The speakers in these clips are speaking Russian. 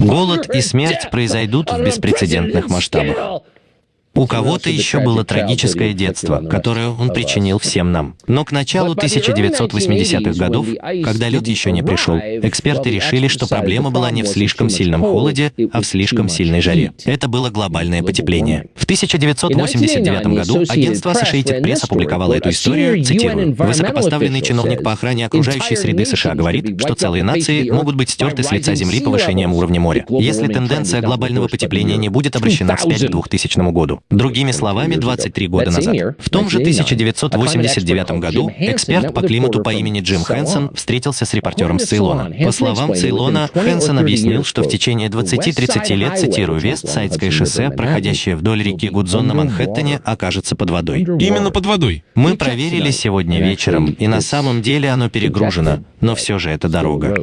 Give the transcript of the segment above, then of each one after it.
Голод и смерть произойдут в беспрецедентных масштабах. У кого-то еще было трагическое детство, которое он причинил всем нам. Но к началу 1980-х годов, когда лед еще не пришел, эксперты решили, что проблема была не в слишком сильном холоде, а в слишком сильной жаре. Это было глобальное потепление. В 1989 году агентство Associated Press опубликовало эту историю, цитирую, «Высокопоставленный чиновник по охране окружающей среды США говорит, что целые нации могут быть стерты с лица Земли повышением уровня моря, если тенденция глобального потепления не будет обращена вспять к 2000 году. Другими словами, 23 года назад. В том же 1989 году эксперт по климату по имени Джим Хэнсон встретился с репортером с Цейлона. По словам Цейлона, Хэнсон объяснил, что в течение 20-30 лет, цитирую, Вест-Сайдское шоссе, проходящее вдоль реки Гудзон на Манхэттене, окажется под водой. Именно под водой. Мы проверили сегодня вечером, и на самом деле оно перегружено, но все же это дорога.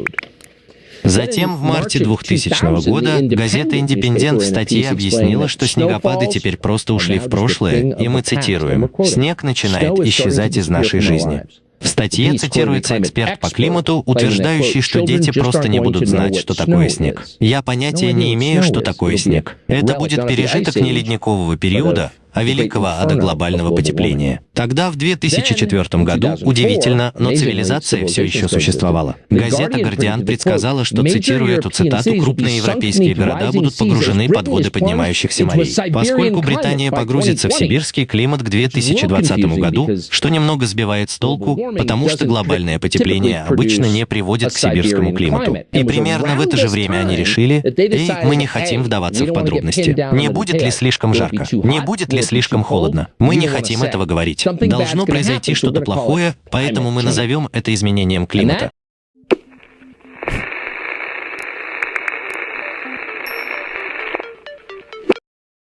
Затем в марте 2000 года газета «Индепендент» в статье объяснила, что снегопады теперь просто ушли в прошлое, и мы цитируем, «Снег начинает исчезать из нашей жизни». В статье цитируется эксперт по климату, утверждающий, что дети просто не будут знать, что такое снег. Я понятия не имею, что такое снег. Это будет пережиток неледникового периода, а великого ада глобального потепления. Тогда, в 2004 году, удивительно, но цивилизация все еще существовала. Газета «Гардиан» предсказала, что, цитируя эту цитату, крупные европейские города будут погружены под воды поднимающихся морей. Поскольку Британия погрузится в сибирский климат к 2020 году, что немного сбивает с толку, потому что глобальное потепление обычно не приводит к сибирскому климату. И примерно в это же время они решили, эй, мы не хотим вдаваться в подробности. Не будет ли слишком жарко? Не будет ли слишком холодно. Мы не хотим этого говорить. Должно произойти что-то плохое, поэтому мы назовем это изменением климата.